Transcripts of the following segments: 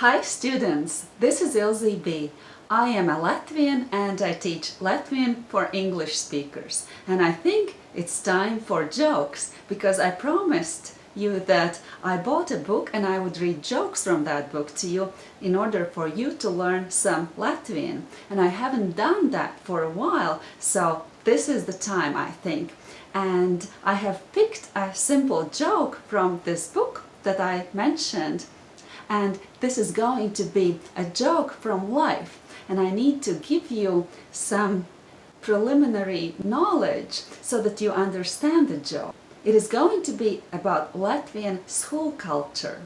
Hi students, this is Ilze B. I am a Latvian and I teach Latvian for English speakers. And I think it's time for jokes because I promised you that I bought a book and I would read jokes from that book to you in order for you to learn some Latvian. And I haven't done that for a while, so this is the time I think. And I have picked a simple joke from this book that I mentioned and this is going to be a joke from life and I need to give you some preliminary knowledge so that you understand the joke. It is going to be about Latvian school culture.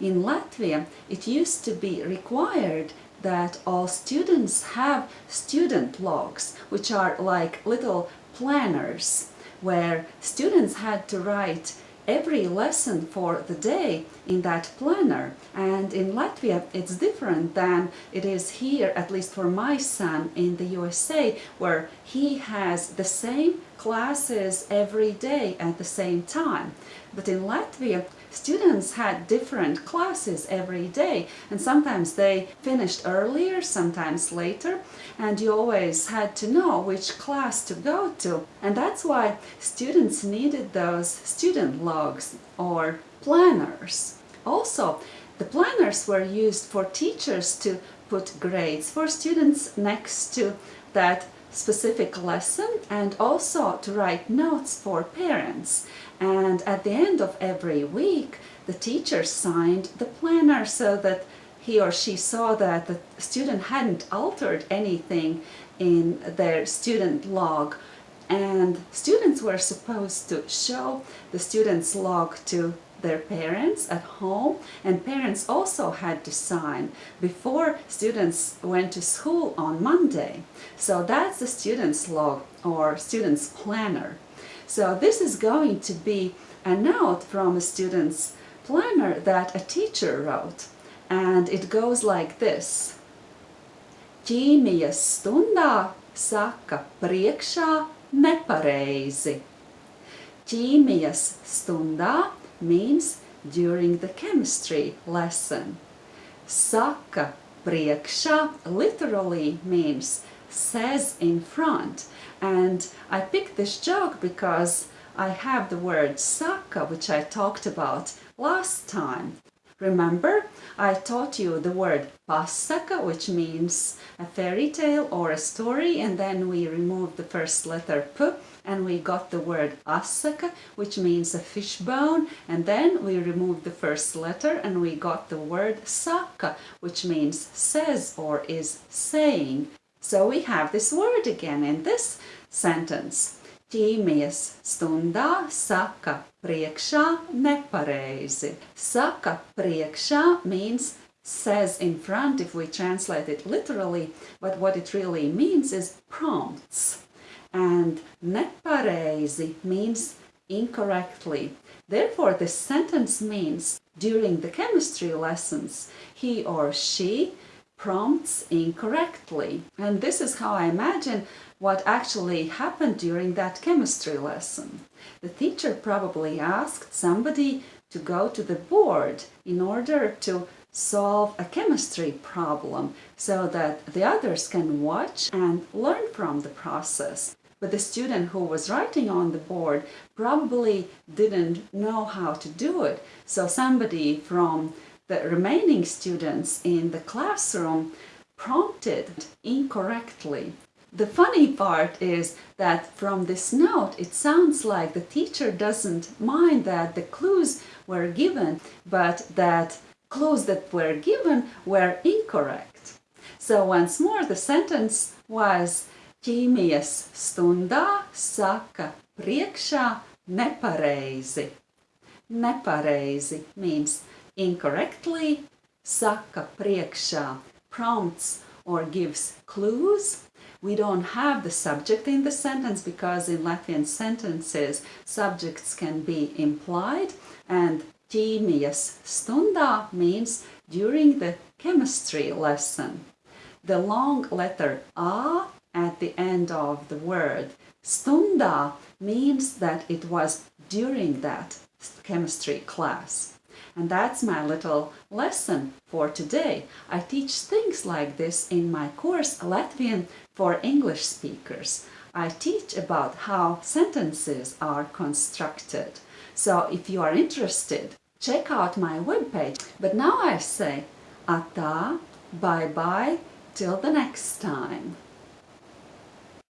In Latvia, it used to be required that all students have student logs, which are like little planners, where students had to write every lesson for the day in that planner. And in Latvia it's different than it is here at least for my son in the USA where he has the same classes every day at the same time but in Latvia students had different classes every day and sometimes they finished earlier, sometimes later and you always had to know which class to go to and that's why students needed those student logs or planners. Also, the planners were used for teachers to put grades for students next to that specific lesson and also to write notes for parents. And at the end of every week, the teacher signed the planner so that he or she saw that the student hadn't altered anything in their student log and students were supposed to show the student's log to their parents at home and parents also had to sign before students went to school on Monday. So that's the student's log or student's planner. So this is going to be a note from a student's planner that a teacher wrote and it goes like this. Ķīmijas stundā saka priekšā nepareizi. Ķīmijas stundā means during the chemistry lesson. Saka priekšā literally means says in front and I picked this joke because I have the word saka which I talked about last time. Remember, I taught you the word pasaka, which means a fairy tale or a story, and then we removed the first letter p and we got the word asaka, which means a fishbone, and then we removed the first letter and we got the word saka, which means says or is saying. So we have this word again in this sentence. Ķīmijas stundā saka priekšā nepareizi. Saka priekšā means says in front if we translate it literally, but what it really means is prompts and nepareizi means incorrectly. Therefore, this sentence means during the chemistry lessons, he or she prompts incorrectly. And this is how I imagine what actually happened during that chemistry lesson. The teacher probably asked somebody to go to the board in order to solve a chemistry problem so that the others can watch and learn from the process but the student who was writing on the board probably didn't know how to do it. So somebody from the remaining students in the classroom prompted incorrectly. The funny part is that from this note it sounds like the teacher doesn't mind that the clues were given, but that clues that were given were incorrect. So once more the sentence was ķīmijas stundā saka priekšā nepareizi. Nepareizi means incorrectly, saka priekšā prompts or gives clues. We don't have the subject in the sentence because in Latvian sentences subjects can be implied and ķīmijas stundā means during the chemistry lesson. The long letter A at the end of the word. Stunda means that it was during that chemistry class. And that's my little lesson for today. I teach things like this in my course Latvian for English speakers. I teach about how sentences are constructed. So if you are interested, check out my webpage. But now I say, atā, bye bye, till the next time.